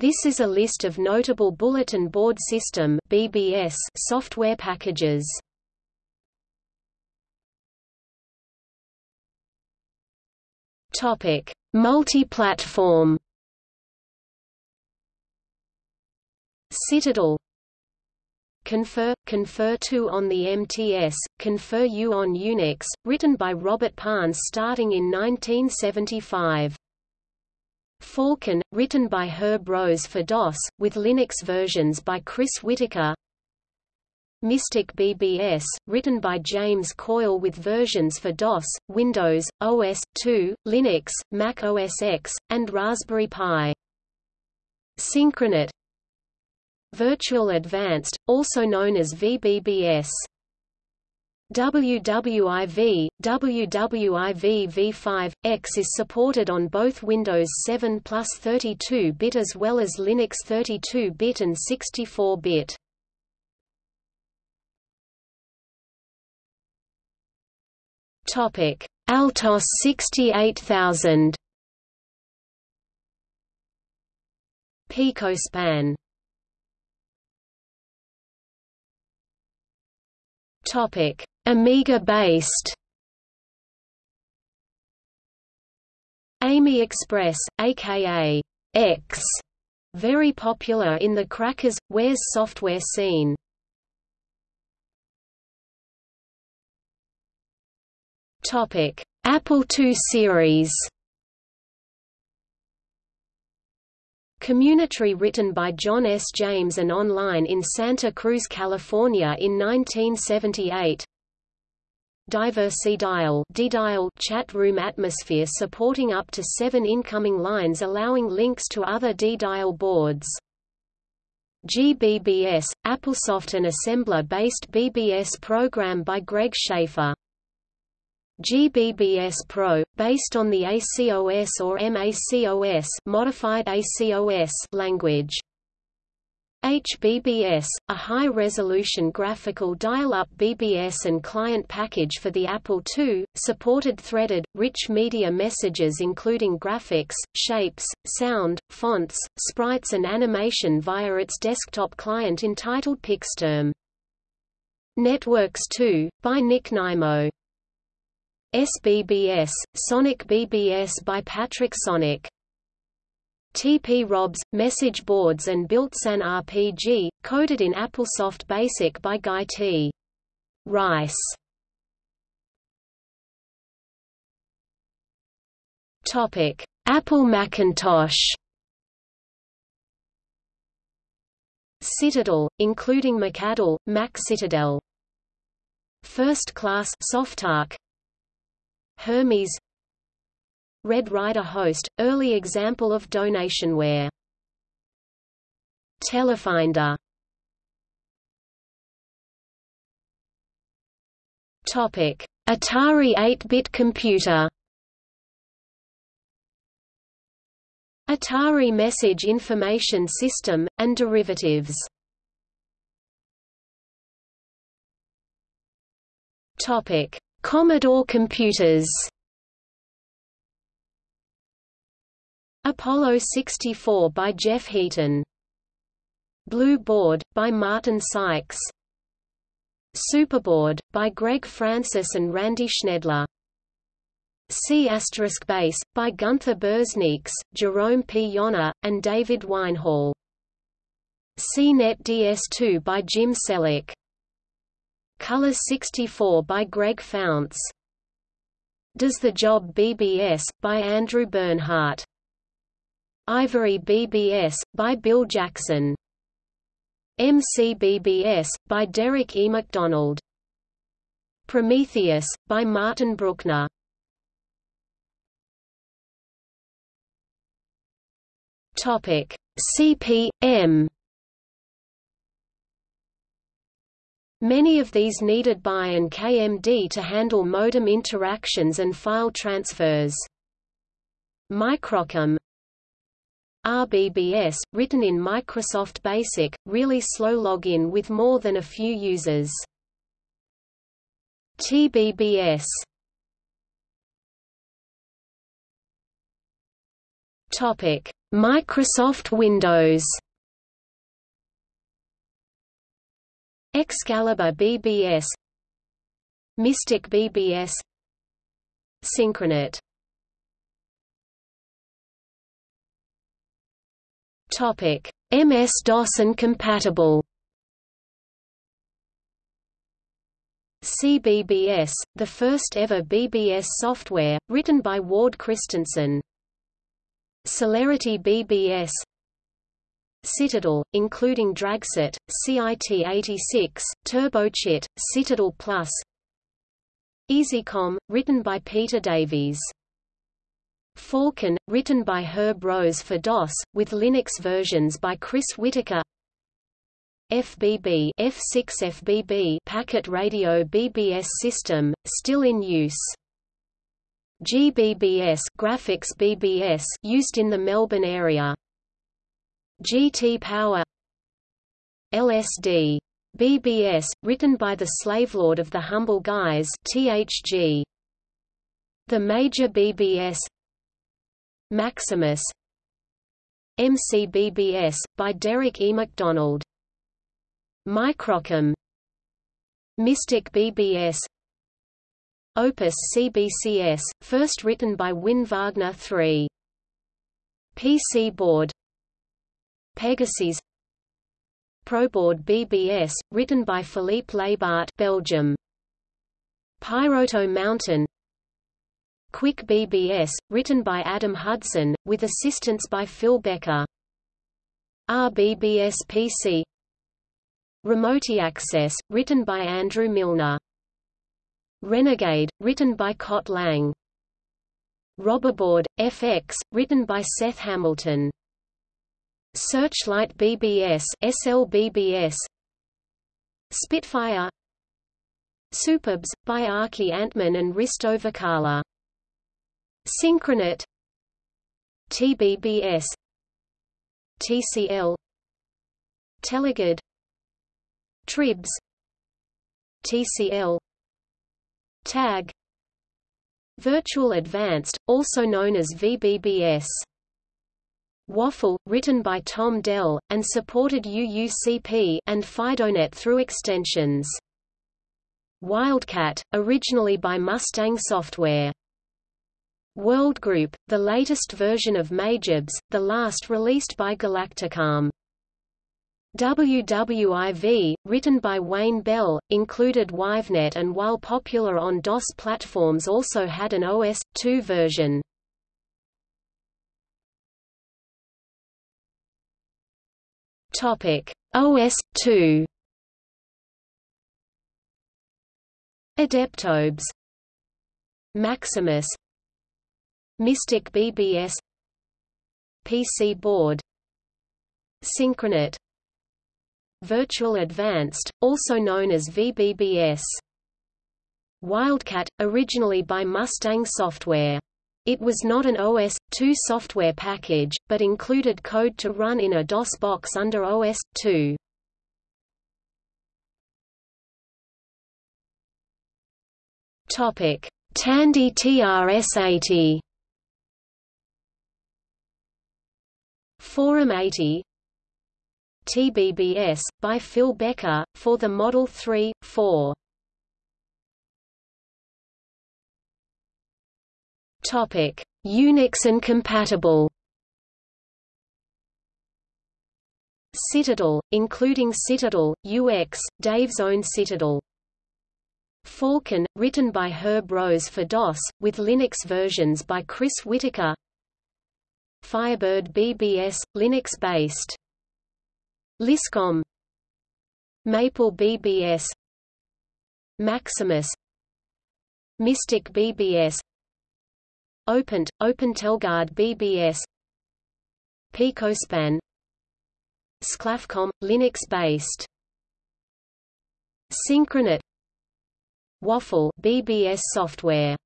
This is a list of notable Bulletin Board System (BBS) software packages. Topic: Multi-platform. Citadel Confer, Confer 2 on the MTS, Confer U on Unix, written by Robert Parnes starting in 1975. Falcon, written by Herb Rose for DOS, with Linux versions by Chris Whitaker. Mystic BBS, written by James Coyle with versions for DOS, Windows, OS/2, Linux, Mac OS X, and Raspberry Pi. Synchronet Virtual Advanced, also known as VBBS WWIV, WWIV v5, X is supported on both Windows 7 plus 32-bit as well as Linux 32-bit and 64-bit. Topic: Altos 68000. Picospan. Topic: Amiga-based AmiExpress, aka X, very popular in the Crackers, Warez software scene. Topic: Apple II series. CommuniTree written by John S. James and online in Santa Cruz, California in 1978 Diversidial D-dial chat room atmosphere supporting up to seven incoming lines allowing links to other D-dial boards. GBBS, Applesoft and assembler-based BBS program by Greg Schaefer. GBBS Pro, based on the ACOS or MACOS modified ACOS language. HBBS, a high-resolution graphical dial-up BBS and client package for the Apple II, supported threaded, rich media messages including graphics, shapes, sound, fonts, sprites and animation via its desktop client entitled Pixterm. Networks 2, by Nick Nimo. SBBS, Sonic BBS by Patrick Sonic TP-ROBS, message boards and built-in RPG, coded in AppleSoft BASIC by Guy T. Rice. Topic: Apple Macintosh. Citadel, including Macadel, Mac Citadel. First Class Softarc. Hermes Red Ryder Host, early example of donationware. Telefinder Topic: Atari 8-bit computer. Atari Message Information System, and derivatives. Topic: Commodore computers. Apollo 64 by Jeff Heaton. Blue Board, by Martin Sykes. Superboard, by Greg Francis and Randy Schnedler. C** Base, by Gunther Birznieks, Jerome P. Yonner, and David Weinhall. CNET DS2 by Jim Selick. Color 64 by Greg Founts. Does the Job BBS, by Andrew Bernhardt. Ivory BBS, by Bill Jackson. MCBBS, by Derek E. MacDonald. Prometheus, by Martin Bruckner. Topic: CP/M. Many of these needed BYE and KMD to handle modem interactions and file transfers. Microcom RBBS, written in Microsoft Basic, really slow login with more than a few users. TBBS Topic: Microsoft Windows. Excalibur BBS Mystic BBS Synchronet Topic MS-DOS and compatible CBBS, the first ever BBS software, written by Ward Christensen. Celerity BBS Citadel, including Dragset, CIT-86, TurboCit, Citadel Plus EzyCom, written by Peter Davies. Falcon, written by Herb Rose for DOS, with Linux versions by Chris Whitaker FBB F6 FBB packet radio BBS system, still in use. GBBS graphics BBS used in the Melbourne area. GT Power LSD BBS, written by the slavelord of the Humble Guys THG. The Major BBS Maximus. MCBBS, by Derek E. MacDonald. Microcom. Mystic BBS Opus CBCS, first written by Wynn Wagner III PC board. Pegasus. Proboard BBS, written by Philippe Labart Belgium. Pyroto Mountain Quick BBS, written by Adam Hudson, with assistance by Phil Becker RBBS PC Remote Access, written by Andrew Milner. Renegade, written by Cott Lang. RoboBoard, FX, written by Seth Hamilton. Searchlight BBS SLBBS Spitfire SuperBBS, by Archie Antman and Risto Vakala. Synchronet. TBBS TCL Telegard. TriBBS. TCL Tag. Virtual Advanced, also known as VBBS Waffle, written by Tom Dell, and supported UUCP and FidoNet through extensions. Wildcat, originally by Mustang Software. Worldgroup, the latest version of Majibs, the last released by Galacticomm. WWIV, written by Wayne Bell, included WWIVnet and while popular on DOS platforms also had an OS/2 version. Topic: OS/2 Adeptobes Maximus Mystic BBS PC board Synchronet Virtual Advanced, also known as VBBS. Wildcat, originally by Mustang Software. It was not an OS/2 software package, but included code to run in a DOS box under OS/2. Topic: Tandy TRS-80. Forum 80 TBBS, by Phil Becker, for the Model 3, 4. Topic: Unix and compatible. Citadel, including Citadel, UX, Dave's own Citadel. Falcon, written by Herb Rose for DOS, with Linux versions by Chris Whitaker. Firebird BBS, Linux-based. Liscom. Maple BBS Maximus. Mystic BBS Opent, OpenTeleguard BBS Picospan. Sclafcom, Linux-based. Synchronet. Waffle BBS software